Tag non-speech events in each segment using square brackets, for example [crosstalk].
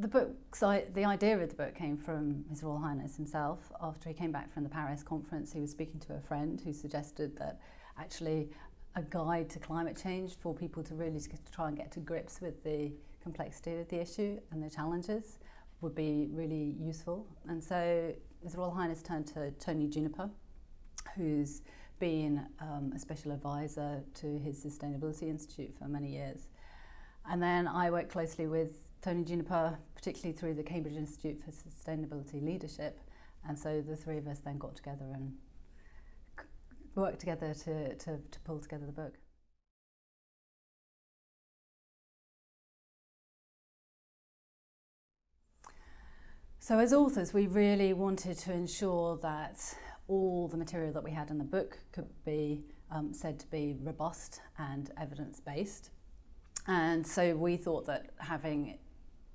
the book, so the idea of the book came from His Royal Highness himself. After he came back from the Paris conference, he was speaking to a friend who suggested that actually a guide to climate change for people to really try and get to grips with the complexity of the issue and the challenges would be really useful. And so His Royal Highness turned to Tony Juniper, who's been um, a special advisor to his Sustainability Institute for many years. And then I worked closely with Tony Juniper, particularly through the Cambridge Institute for Sustainability Leadership. And so the three of us then got together and worked together to, to, to pull together the book. So as authors, we really wanted to ensure that all the material that we had in the book could be um, said to be robust and evidence-based. And so we thought that having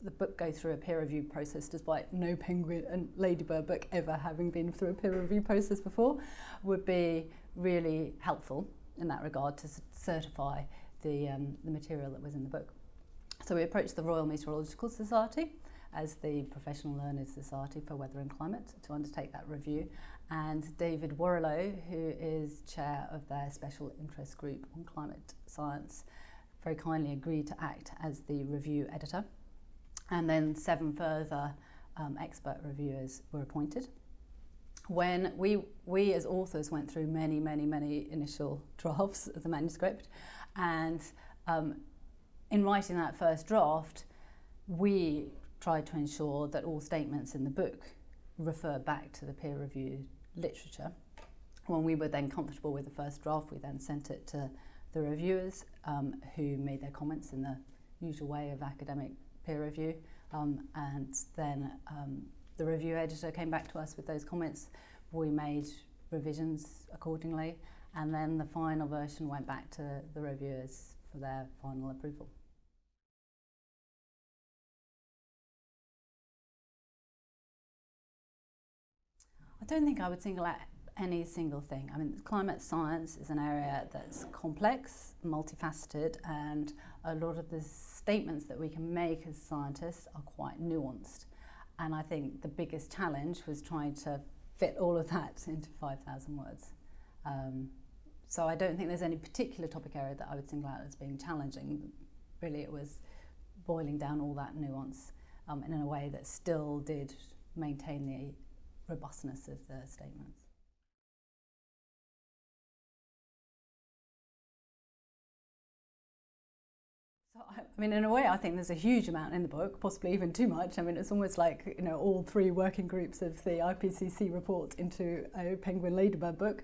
the book go through a peer review process despite no penguin and ladybird book ever having been through a peer review process before would be really helpful in that regard to certify the, um, the material that was in the book. So we approached the Royal Meteorological Society as the professional learned society for weather and climate to undertake that review and David Warrilow who is chair of their special interest group on climate science very kindly agreed to act as the review editor and then seven further um, expert reviewers were appointed. When we, we as authors went through many, many, many initial [laughs] drafts of the manuscript and um, in writing that first draft, we tried to ensure that all statements in the book refer back to the peer-reviewed literature. When we were then comfortable with the first draft, we then sent it to the reviewers um, who made their comments in the usual way of academic peer review um, and then um, the review editor came back to us with those comments. We made revisions accordingly and then the final version went back to the reviewers for their final approval. I don't think I would single out any single thing. I mean, climate science is an area that's complex, multifaceted, and a lot of the statements that we can make as scientists are quite nuanced. And I think the biggest challenge was trying to fit all of that into 5,000 words. Um, so I don't think there's any particular topic area that I would single out as being challenging. Really, it was boiling down all that nuance um, in a way that still did maintain the robustness of the statements. I mean, in a way, I think there's a huge amount in the book, possibly even too much. I mean, it's almost like, you know, all three working groups of the IPCC report into a Penguin Ladybird book.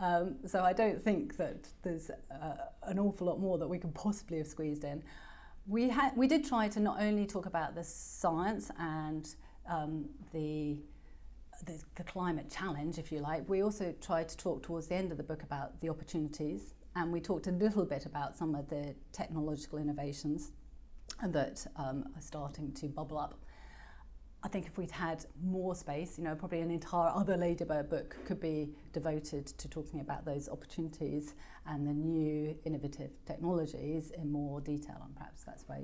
Um, so I don't think that there's uh, an awful lot more that we could possibly have squeezed in. We, had, we did try to not only talk about the science and um, the, the, the climate challenge, if you like, we also tried to talk towards the end of the book about the opportunities and we talked a little bit about some of the technological innovations that um, are starting to bubble up. I think if we'd had more space, you know, probably an entire other Ladybird book could be devoted to talking about those opportunities and the new innovative technologies in more detail. And perhaps that's where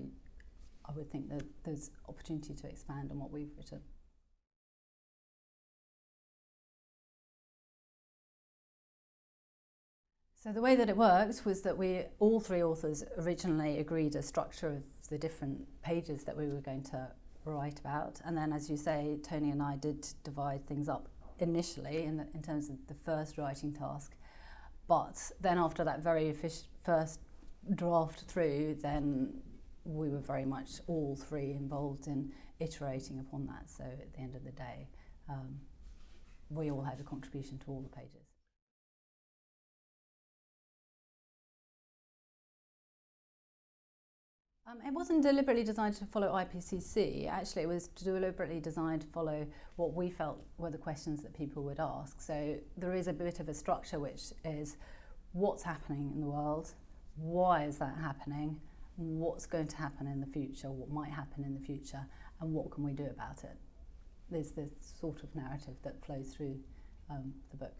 I would think that there's opportunity to expand on what we've written. So the way that it worked was that we, all three authors originally agreed a structure of the different pages that we were going to write about. And then, as you say, Tony and I did divide things up initially in, the, in terms of the first writing task. But then after that very first draft through, then we were very much all three involved in iterating upon that. So at the end of the day, um, we all had a contribution to all the pages. Um, it wasn't deliberately designed to follow IPCC. Actually, it was deliberately designed to follow what we felt were the questions that people would ask. So there is a bit of a structure which is what's happening in the world, why is that happening, what's going to happen in the future, what might happen in the future, and what can we do about it. There's this sort of narrative that flows through um, the book.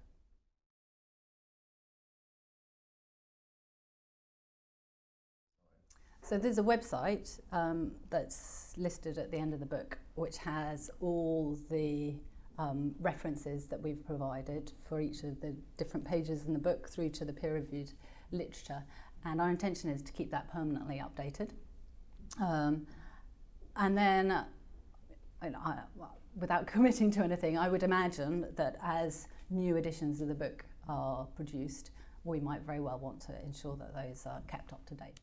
So there's a website um, that's listed at the end of the book, which has all the um, references that we've provided for each of the different pages in the book through to the peer-reviewed literature. And our intention is to keep that permanently updated. Um, and then, uh, I, well, without [laughs] committing to anything, I would imagine that as new editions of the book are produced, we might very well want to ensure that those are kept up to date.